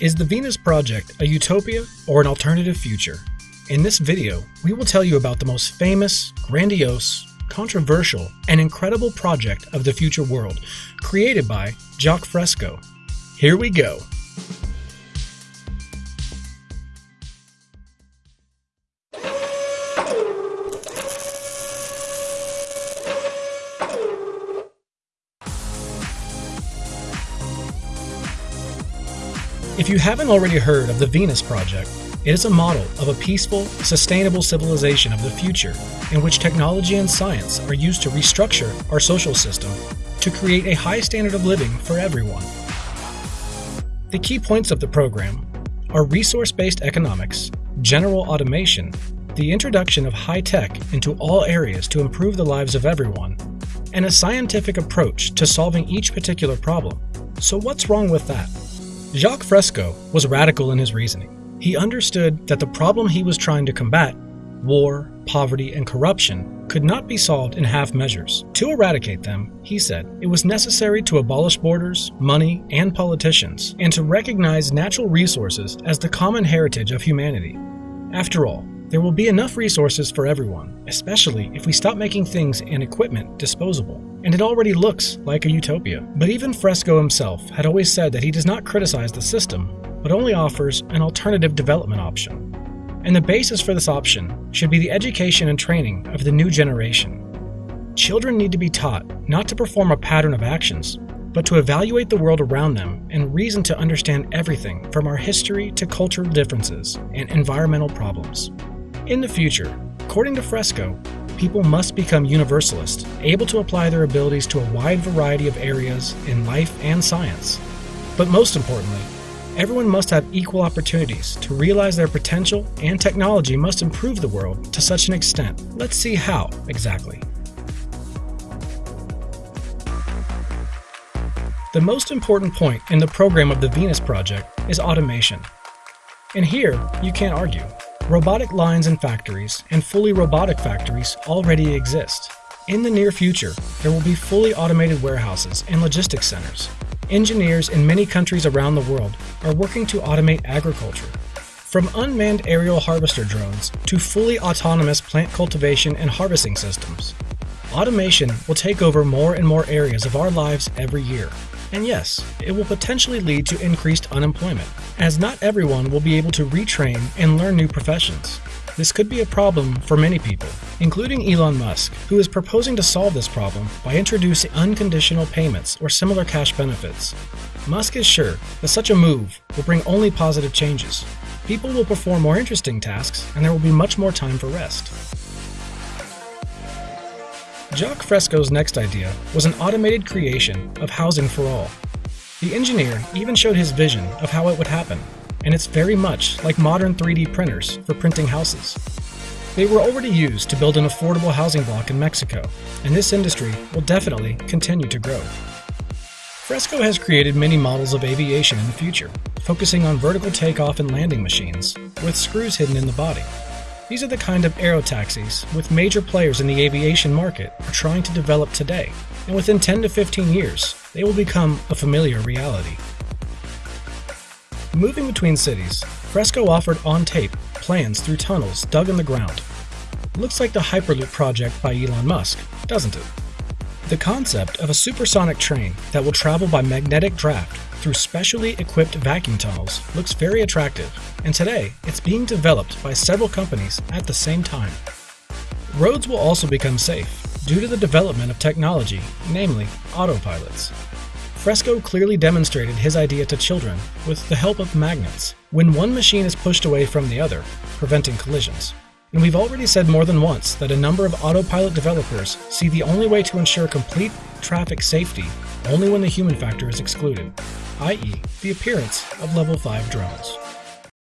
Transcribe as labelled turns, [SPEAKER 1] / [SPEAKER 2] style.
[SPEAKER 1] Is the Venus Project a utopia or an alternative future? In this video, we will tell you about the most famous, grandiose, controversial, and incredible project of the future world, created by Jacques Fresco. Here we go. If you haven't already heard of the Venus Project, it is a model of a peaceful, sustainable civilization of the future in which technology and science are used to restructure our social system to create a high standard of living for everyone. The key points of the program are resource based economics, general automation, the introduction of high tech into all areas to improve the lives of everyone, and a scientific approach to solving each particular problem. So, what's wrong with that? Jacques Fresco was radical in his reasoning. He understood that the problem he was trying to combat, war, poverty, and corruption, could not be solved in half measures. To eradicate them, he said, it was necessary to abolish borders, money, and politicians, and to recognize natural resources as the common heritage of humanity. After all, there will be enough resources for everyone, especially if we stop making things and equipment disposable. And it already looks like a utopia. But even Fresco himself had always said that he does not criticize the system, but only offers an alternative development option. And the basis for this option should be the education and training of the new generation. Children need to be taught not to perform a pattern of actions, but to evaluate the world around them and reason to understand everything from our history to cultural differences and environmental problems. In the future, according to Fresco, people must become universalists, able to apply their abilities to a wide variety of areas in life and science. But most importantly, everyone must have equal opportunities to realize their potential, and technology must improve the world to such an extent. Let's see how exactly. The most important point in the program of the Venus Project is automation. And here, you can't argue. Robotic lines in factories and fully robotic factories already exist. In the near future, there will be fully automated warehouses and logistics centers. Engineers in many countries around the world are working to automate agriculture. From unmanned aerial harvester drones to fully autonomous plant cultivation and harvesting systems. Automation will take over more and more areas of our lives every year. And yes, it will potentially lead to increased unemployment, as not everyone will be able to retrain and learn new professions. This could be a problem for many people, including Elon Musk, who is proposing to solve this problem by introducing unconditional payments or similar cash benefits. Musk is sure that such a move will bring only positive changes. People will perform more interesting tasks, and there will be much more time for rest. Jacques Fresco's next idea was an automated creation of housing for all. The engineer even showed his vision of how it would happen, and it's very much like modern 3D printers for printing houses. They were already used to build an affordable housing block in Mexico, and this industry will definitely continue to grow. Fresco has created many models of aviation in the future, focusing on vertical takeoff and landing machines, with screws hidden in the body. These are the kind of aerotaxis with major players in the aviation market are trying to develop today, and within 10 to 15 years, they will become a familiar reality. Moving between cities, Fresco offered on tape plans through tunnels dug in the ground. Looks like the Hyperloop project by Elon Musk, doesn't it? The concept of a supersonic train that will travel by magnetic draft through specially equipped vacuum tunnels looks very attractive, and today it's being developed by several companies at the same time. Roads will also become safe due to the development of technology, namely autopilots. Fresco clearly demonstrated his idea to children with the help of magnets, when one machine is pushed away from the other, preventing collisions. And we've already said more than once that a number of autopilot developers see the only way to ensure complete traffic safety only when the human factor is excluded, i.e., the appearance of level 5 drones.